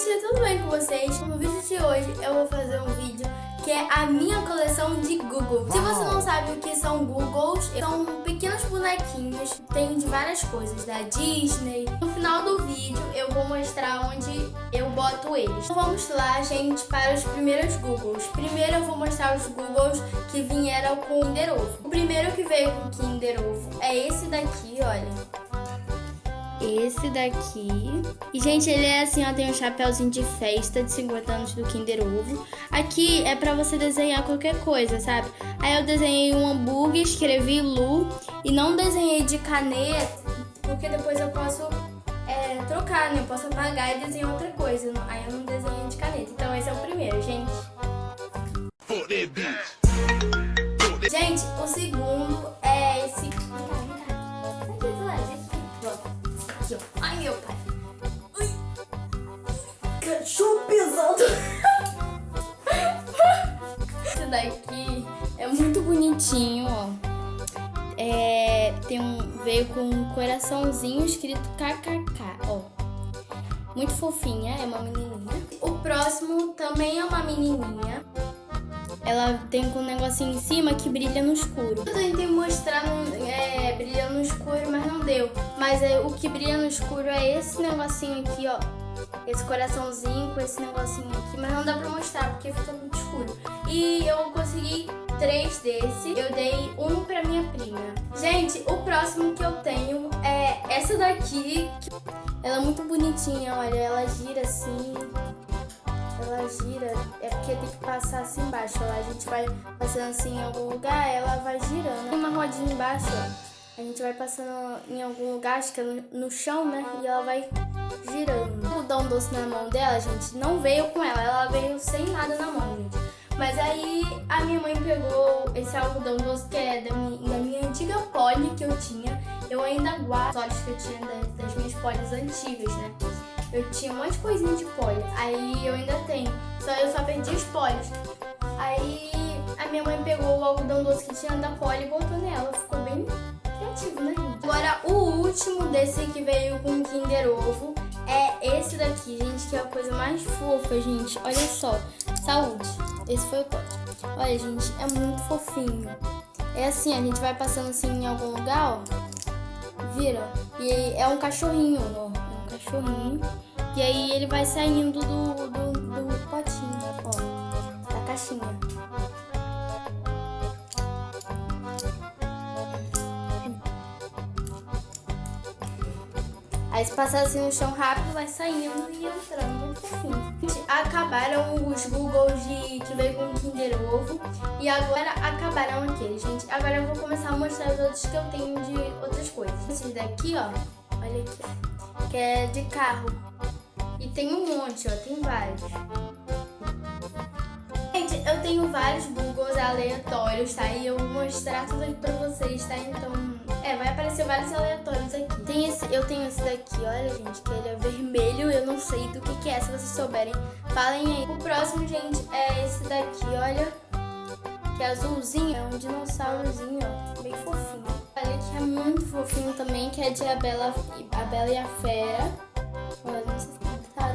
gente, tudo bem com vocês? No vídeo de hoje eu vou fazer um vídeo que é a minha coleção de Google. Se você não sabe o que são Googles, são pequenos bonequinhos, tem de várias coisas, da Disney. No final do vídeo eu vou mostrar onde eu boto eles. Então vamos lá, gente, para os primeiros Googles. Primeiro eu vou mostrar os Googles que vieram com Kinder Ovo. O primeiro que veio com Kinder Ovo é esse daqui, olha esse daqui. E, gente, ele é assim, ó, tem um chapéuzinho de festa de 50 anos do Kinder Ovo. Aqui é pra você desenhar qualquer coisa, sabe? Aí eu desenhei um hambúrguer, escrevi Lu e não desenhei de caneta, porque depois eu posso é, trocar, né? Eu posso apagar e desenhar outra coisa. Aí eu não desenhei de caneta. Então esse é o primeiro, gente. Daqui é muito bonitinho, ó. É, tem um, veio com um coraçãozinho escrito KKK, ó. Muito fofinha, é uma menininha. O próximo também é uma menininha. Ela tem um negocinho em cima que brilha no escuro. Eu tentei mostrar no, é, brilha no escuro, mas não deu. Mas é, o que brilha no escuro é esse negocinho aqui, ó. Esse coraçãozinho com esse negocinho aqui, mas não dá pra mostrar porque fica muito escuro. E eu consegui três desse, eu dei um pra minha prima. Gente, o próximo que eu tenho é essa daqui. Ela é muito bonitinha, olha, ela gira assim ela gira, é porque tem que passar assim embaixo. A gente vai passando assim em algum lugar, ela vai girando. Tem uma rodinha embaixo, ó. A gente vai passando em algum lugar, acho que é no chão, né? E ela vai girando. O algodão doce na mão dela, gente, não veio com ela. Ela veio sem nada na mão, gente. Mas aí a minha mãe pegou esse algodão doce que é da minha, da minha antiga poli que eu tinha. Eu ainda guardo os olhos que eu tinha das, das minhas polis antigas, né? Eu tinha um monte de coisinha de poli. Aí eu ainda tenho. Só eu só perdi os polis. Aí a minha mãe pegou o algodão doce que tinha da poli e botou nela. Ficou bem criativo, né? Agora, o último desse que veio com Kinder Ovo é esse daqui, gente, que é a coisa mais fofa, gente. Olha só. Saúde. Esse foi o código. Olha, gente, é muito fofinho. É assim, a gente vai passando assim em algum lugar, ó. Vira. E é um cachorrinho, ó cachorrinho. E aí ele vai saindo do, do, do potinho, ó, da caixinha. Aí se passar assim no chão rápido, vai saindo e entrando fofinho. Acabaram os Googles de, que veio com Kinder Ovo. E agora acabaram aqueles, gente. Agora eu vou começar a mostrar os outros que eu tenho de outras coisas. Esses daqui, ó. Olha aqui, que é de carro. E tem um monte, ó, tem vários. Gente, eu tenho vários Googles aleatórios, tá? E eu vou mostrar tudo aqui pra vocês, tá? Então, é, vai aparecer vários aleatórios aqui. Tem esse, eu tenho esse daqui, olha, gente, que ele é vermelho, eu não sei do que que é, se vocês souberem, falem aí. O próximo, gente, é esse daqui, olha, que é azulzinho, é um dinossaurozinho, ó, bem fofinho. Olha que é muito fofinho também, que é de A Bela, a Bela e a Fera. Olha, não sei se tá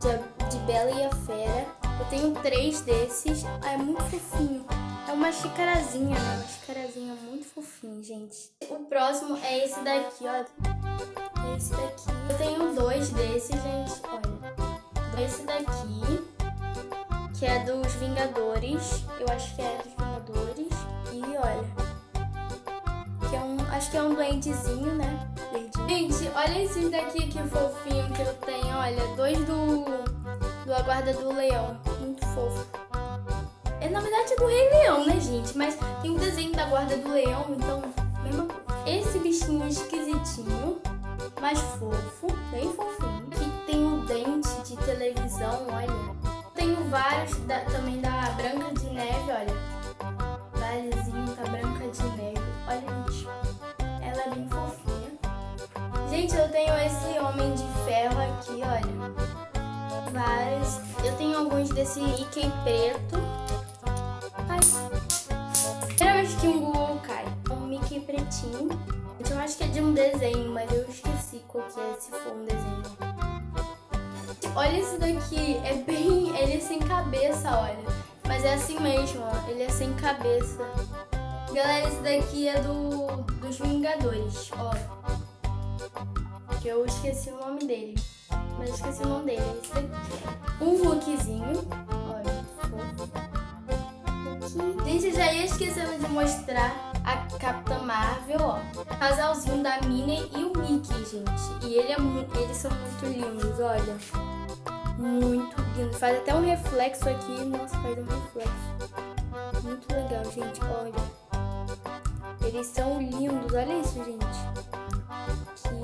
de, de Bela e a Fera. Eu tenho três desses. Ah, é muito fofinho. É uma xicarazinha, né? Uma xicarazinha muito fofinha, gente. O próximo é esse daqui, ó. É esse daqui. Eu tenho dois desses, gente. Olha. Esse daqui, que é dos Vingadores. Eu acho que é dos Vingadores. E olha, Acho que é um duendezinho, né? Verdinho. Gente, olha esse daqui que fofinho que eu tenho. Olha, dois do, do Aguarda do Leão. Muito fofo. É, na verdade é do Rei Leão, né, gente? Mas tem um desenho da Guarda do Leão, então... Mesma... Esse bichinho esquisitinho, mais fofo, bem fofinho. Que tem um dente de televisão, olha. Tenho vários da, também da Branca de Neve, olha. Valezinho da Branca de Neve. Olha, gente. Ela é bem fofinha. Gente, eu tenho esse Homem de Ferro aqui, olha. Vários. Eu tenho alguns desse Mickey preto. Se for um desenho. olha esse daqui. É bem... Ele é sem cabeça, olha. Mas é assim mesmo, ó. Ele é sem cabeça. Galera, esse daqui é do dos Vingadores, ó. Que eu esqueci o nome dele. Mas esqueci o nome dele. É esse daqui. Um Hulkzinho. Olha, fofo. Gente, já ia esquecendo de mostrar a Capitã Marvel, ó. Casalzinho da Minnie e o Mickey, gente. E ele é eles são muito lindos, olha. Muito lindo. Faz até um reflexo aqui. Nossa, faz um reflexo. Muito legal, gente. Olha. Eles são lindos. Olha isso, gente. Aqui.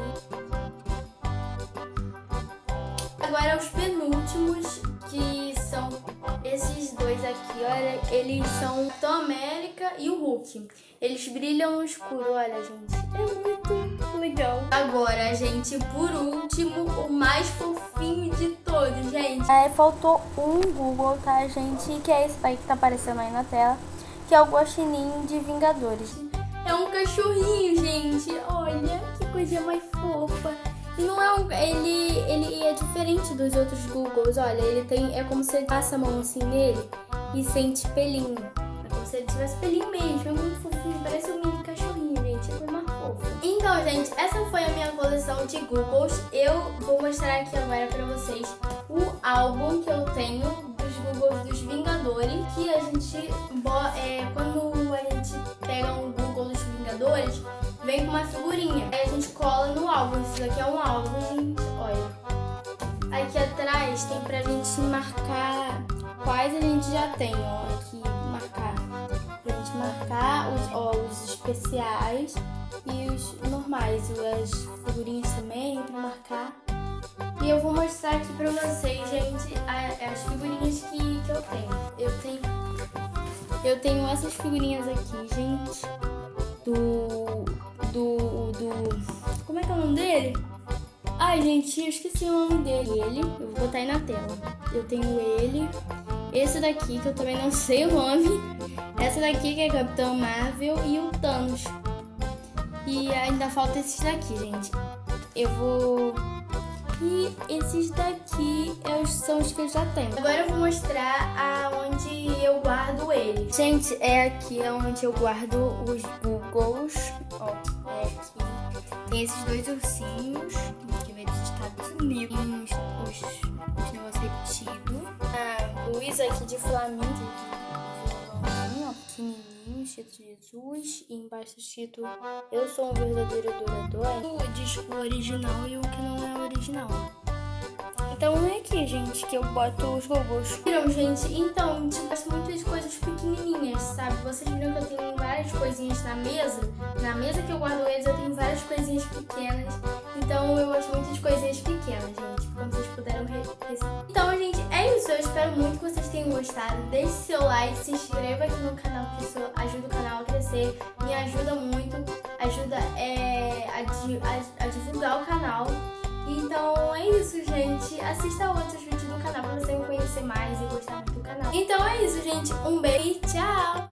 Agora os penúltimos, que esses dois aqui, olha, eles são Tom América e o Hulk. Eles brilham no escuro, olha, gente. É muito legal. Agora, gente, por último, o mais fofinho de todos, gente. É, faltou um Google, tá, gente? Que é esse daí que tá aparecendo aí na tela. Que é o Guaxinim de Vingadores. É um cachorrinho, gente. Olha, que coisa mais fofa. Não é um, ele, ele é diferente dos outros Googles. Olha, ele tem. É como se ele passa a mão assim nele e sente pelinho. É como se ele tivesse pelinho mesmo. É muito fofinho. Parece um mini cachorrinho, gente. É mais fofa. Então, gente, essa foi a minha coleção de Googles. Eu vou mostrar aqui agora pra vocês o álbum que eu tenho dos Googles dos Vingadores. Que a gente. É, quando a gente pega um Google dos Vingadores vem com uma figurinha. Aí a gente cola no álbum. Isso daqui é um álbum, olha. Aqui atrás tem pra gente marcar quais a gente já tem, ó. Aqui, marcar. Pra gente marcar os, ó, os especiais e os normais. As figurinhas também pra marcar. E eu vou mostrar aqui pra vocês, gente, as figurinhas que, que eu tenho. Eu tenho, eu tenho essas figurinhas aqui, gente, do do, do... Como é que é o nome dele? Ai, gente, eu esqueci o nome dele. Ele, eu vou botar aí na tela. Eu tenho ele. Esse daqui, que eu também não sei o nome. Essa daqui, que é Capitão Marvel. E o Thanos. E ainda falta esses daqui, gente. Eu vou... E esses daqui são os que eu já tenho. Agora eu vou mostrar aonde eu guardo eles. Gente, é aqui onde eu guardo os Googles. Ó. Tem esses dois ursinhos, que vem dos Estados Unidos. Tem os, os, os negócios repetidos. Ah, Luiz aqui de Flamengo, ó, pequenininho, escrito Jesus. E embaixo escrito Eu sou um verdadeiro adorador. O disco original e o que não é original. Então é aqui, gente, que eu boto os robôs. Viram, gente? Então, de coisinhas na mesa. Na mesa que eu guardo eles, eu tenho várias coisinhas pequenas. Então, eu gosto muito de coisinhas pequenas, gente. Como vocês puderam ver. Então, gente, é isso. Eu espero muito que vocês tenham gostado. Deixe seu like, se inscreva aqui no canal, que isso ajuda o canal a crescer. Me ajuda muito. Ajuda é, a, a, a divulgar o canal. Então é isso, gente. Assista outros vídeos do canal pra você conhecer mais e gostar muito do canal. Então é isso, gente. Um beijo e tchau!